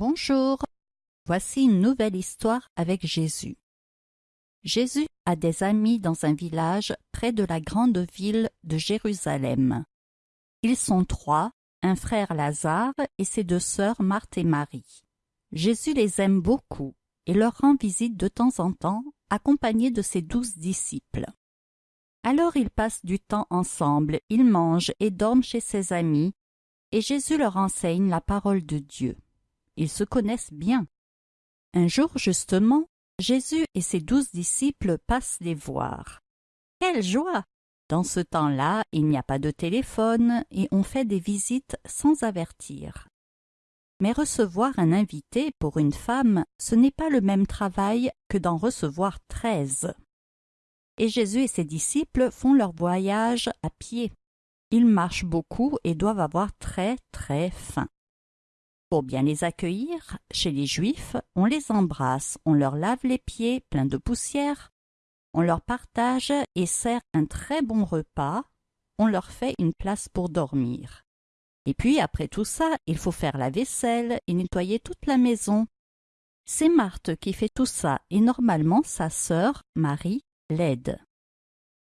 Bonjour, voici une nouvelle histoire avec Jésus. Jésus a des amis dans un village près de la grande ville de Jérusalem. Ils sont trois, un frère Lazare et ses deux sœurs Marthe et Marie. Jésus les aime beaucoup et leur rend visite de temps en temps, accompagné de ses douze disciples. Alors ils passent du temps ensemble, ils mangent et dorment chez ses amis, et Jésus leur enseigne la parole de Dieu. Ils se connaissent bien. Un jour justement, Jésus et ses douze disciples passent les voir. Quelle joie Dans ce temps-là, il n'y a pas de téléphone et on fait des visites sans avertir. Mais recevoir un invité pour une femme, ce n'est pas le même travail que d'en recevoir treize. Et Jésus et ses disciples font leur voyage à pied. Ils marchent beaucoup et doivent avoir très très faim. Pour bien les accueillir, chez les Juifs, on les embrasse, on leur lave les pieds pleins de poussière, on leur partage et sert un très bon repas, on leur fait une place pour dormir. Et puis, après tout ça, il faut faire la vaisselle et nettoyer toute la maison. C'est Marthe qui fait tout ça et normalement sa sœur, Marie, l'aide.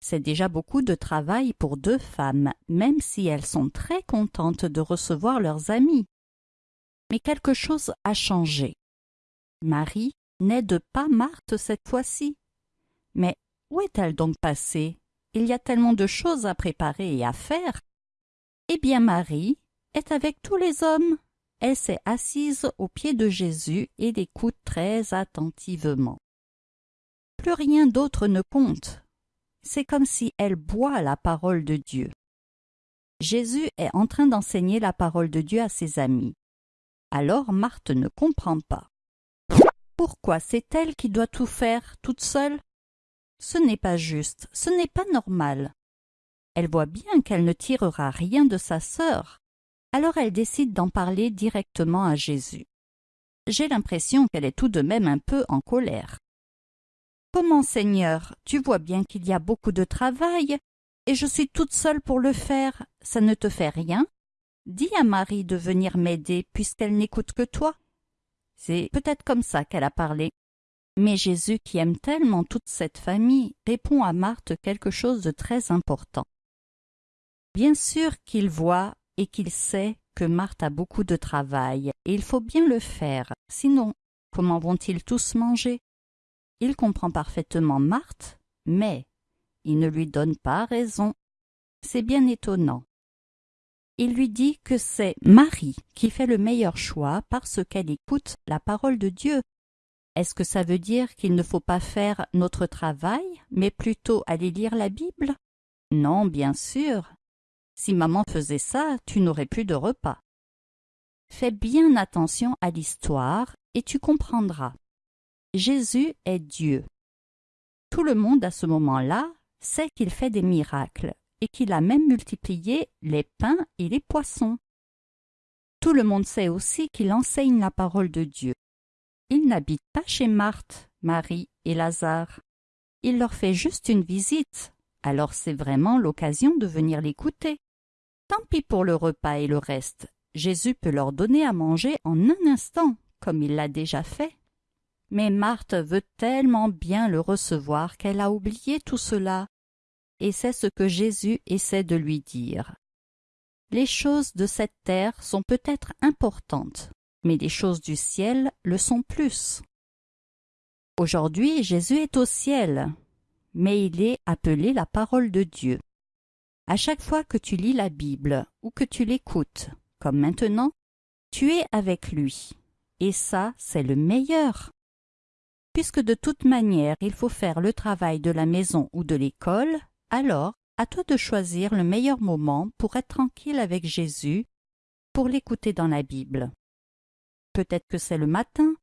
C'est déjà beaucoup de travail pour deux femmes, même si elles sont très contentes de recevoir leurs amis. Mais quelque chose a changé. Marie n'aide pas Marthe cette fois-ci. Mais où est-elle donc passée? Il y a tellement de choses à préparer et à faire. Eh bien Marie est avec tous les hommes. Elle s'est assise aux pieds de Jésus et l'écoute très attentivement. Plus rien d'autre ne compte. C'est comme si elle boit la parole de Dieu. Jésus est en train d'enseigner la parole de Dieu à ses amis. Alors Marthe ne comprend pas. Pourquoi c'est elle qui doit tout faire toute seule? Ce n'est pas juste, ce n'est pas normal. Elle voit bien qu'elle ne tirera rien de sa sœur. Alors elle décide d'en parler directement à Jésus. J'ai l'impression qu'elle est tout de même un peu en colère. Comment, Seigneur, tu vois bien qu'il y a beaucoup de travail, et je suis toute seule pour le faire, ça ne te fait rien? Dis à Marie de venir m'aider, puisqu'elle n'écoute que toi. C'est peut-être comme ça qu'elle a parlé. Mais Jésus, qui aime tellement toute cette famille, répond à Marthe quelque chose de très important. Bien sûr qu'il voit et qu'il sait que Marthe a beaucoup de travail, et il faut bien le faire, sinon comment vont-ils tous manger? Il comprend parfaitement Marthe, mais il ne lui donne pas raison. C'est bien étonnant. Il lui dit que c'est Marie qui fait le meilleur choix parce qu'elle écoute la parole de Dieu. Est-ce que ça veut dire qu'il ne faut pas faire notre travail, mais plutôt aller lire la Bible? Non, bien sûr. Si maman faisait ça, tu n'aurais plus de repas. Fais bien attention à l'histoire et tu comprendras. Jésus est Dieu. Tout le monde à ce moment-là sait qu'il fait des miracles, et qu'il a même multiplié les pains et les poissons. Tout le monde sait aussi qu'il enseigne la parole de Dieu. Il n'habite pas chez Marthe, Marie et Lazare. Il leur fait juste une visite, alors c'est vraiment l'occasion de venir l'écouter. Tant pis pour le repas et le reste, Jésus peut leur donner à manger en un instant, comme il l'a déjà fait. Mais Marthe veut tellement bien le recevoir qu'elle a oublié tout cela et c'est ce que Jésus essaie de lui dire. Les choses de cette terre sont peut-être importantes, mais les choses du ciel le sont plus. Aujourd'hui, Jésus est au ciel, mais il est appelé la parole de Dieu. À chaque fois que tu lis la Bible ou que tu l'écoutes, comme maintenant, tu es avec lui. Et ça, c'est le meilleur. Puisque de toute manière il faut faire le travail de la maison ou de l'école, alors, à toi de choisir le meilleur moment pour être tranquille avec Jésus, pour l'écouter dans la Bible. Peut-être que c'est le matin,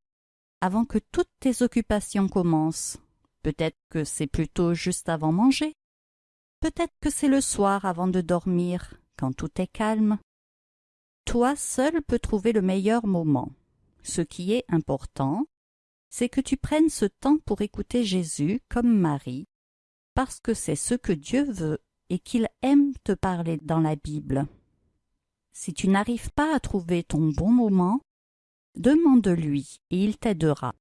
avant que toutes tes occupations commencent. Peut-être que c'est plutôt juste avant manger. Peut-être que c'est le soir avant de dormir, quand tout est calme. Toi seul peux trouver le meilleur moment. Ce qui est important, c'est que tu prennes ce temps pour écouter Jésus comme Marie, parce que c'est ce que Dieu veut et qu'il aime te parler dans la Bible. Si tu n'arrives pas à trouver ton bon moment, Demande-lui, et il t'aidera.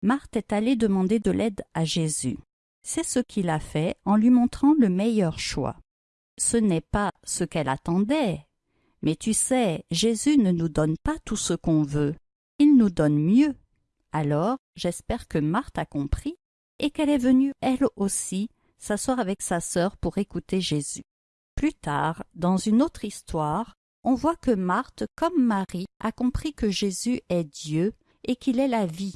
Marthe est allée demander de l'aide à Jésus. C'est ce qu'il a fait en lui montrant le meilleur choix. Ce n'est pas ce qu'elle attendait. Mais tu sais, Jésus ne nous donne pas tout ce qu'on veut. Il nous donne mieux. Alors, j'espère que Marthe a compris et qu'elle est venue, elle aussi, s'asseoir avec sa sœur pour écouter Jésus. Plus tard, dans une autre histoire, on voit que Marthe, comme Marie, a compris que Jésus est Dieu et qu'il est la vie.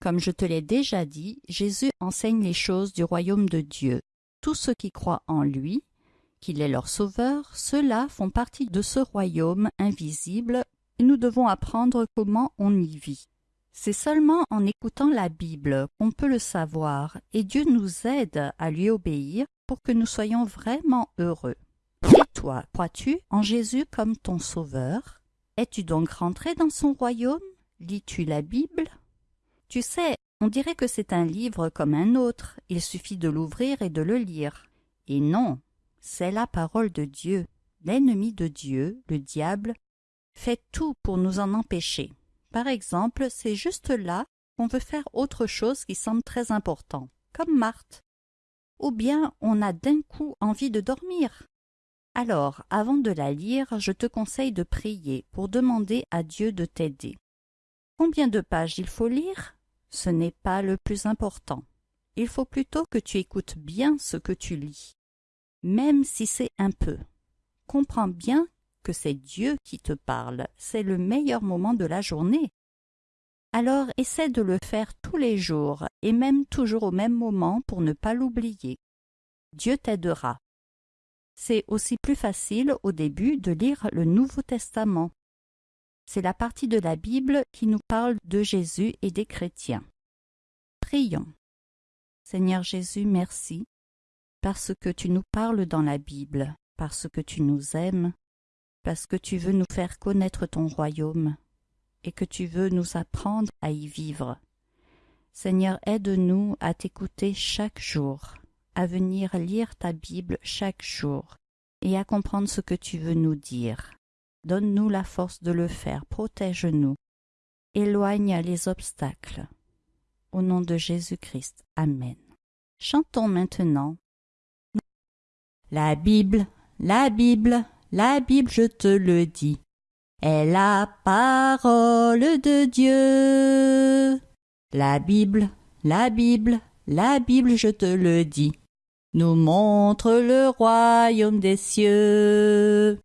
Comme je te l'ai déjà dit, Jésus enseigne les choses du royaume de Dieu. Tous ceux qui croient en lui, qu'il est leur sauveur, ceux-là font partie de ce royaume invisible et nous devons apprendre comment on y vit. C'est seulement en écoutant la Bible qu'on peut le savoir, et Dieu nous aide à lui obéir pour que nous soyons vraiment heureux. Et toi, crois-tu en Jésus comme ton sauveur? Es-tu donc rentré dans son royaume? Lis-tu la Bible? Tu sais, on dirait que c'est un livre comme un autre, il suffit de l'ouvrir et de le lire. Et non, c'est la parole de Dieu. L'ennemi de Dieu, le diable, fait tout pour nous en empêcher. Par exemple, c'est juste là qu'on veut faire autre chose qui semble très important, comme Marthe. Ou bien on a d'un coup envie de dormir. Alors, avant de la lire, je te conseille de prier pour demander à Dieu de t'aider. Combien de pages il faut lire? Ce n'est pas le plus important. Il faut plutôt que tu écoutes bien ce que tu lis, même si c'est un peu. Comprends bien que c'est Dieu qui te parle, c'est le meilleur moment de la journée. Alors essaie de le faire tous les jours et même toujours au même moment pour ne pas l'oublier. Dieu t'aidera. C'est aussi plus facile au début de lire le Nouveau Testament. C'est la partie de la Bible qui nous parle de Jésus et des chrétiens. Prions. Seigneur Jésus, merci, parce que tu nous parles dans la Bible, parce que tu nous aimes, parce que tu veux nous faire connaître ton royaume et que tu veux nous apprendre à y vivre. Seigneur, aide-nous à t'écouter chaque jour, à venir lire ta Bible chaque jour et à comprendre ce que tu veux nous dire. Donne-nous la force de le faire, protège-nous, éloigne les obstacles. Au nom de Jésus-Christ. Amen. Chantons maintenant. La Bible, la Bible, la Bible, je te le dis, est la parole de Dieu. La Bible, la Bible, la Bible, je te le dis, nous montre le royaume des cieux.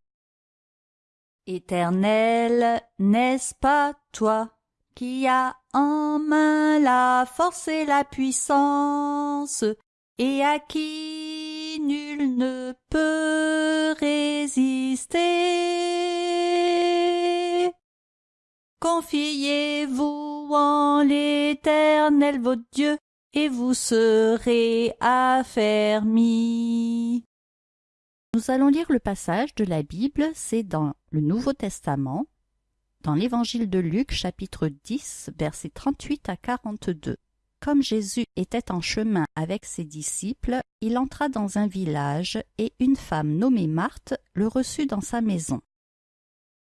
Éternel, n'est-ce pas toi qui as en main la force et la puissance, et à qui nul ne peut résister. Confiez-vous en l'Éternel votre Dieu, et vous serez affermis. Nous allons lire le passage de la Bible, c'est dans le Nouveau Testament, dans l'Évangile de Luc chapitre 10, versets 38 à 42. Comme Jésus était en chemin avec ses disciples, il entra dans un village et une femme nommée Marthe le reçut dans sa maison.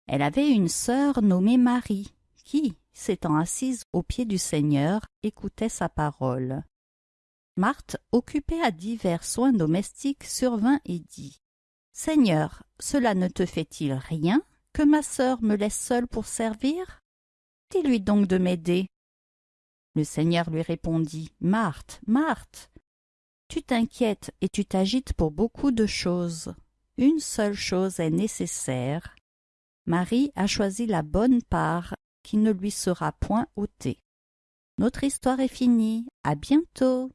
Elle avait une sœur nommée Marie, qui, s'étant assise aux pieds du Seigneur, écoutait sa parole. Marthe, occupée à divers soins domestiques, survint et dit Seigneur, cela ne te fait-il rien que ma sœur me laisse seule pour servir? Dis-lui donc de m'aider. Le Seigneur lui répondit, Marthe, Marthe, tu t'inquiètes et tu t'agites pour beaucoup de choses. Une seule chose est nécessaire. Marie a choisi la bonne part qui ne lui sera point ôtée. Notre histoire est finie. À bientôt.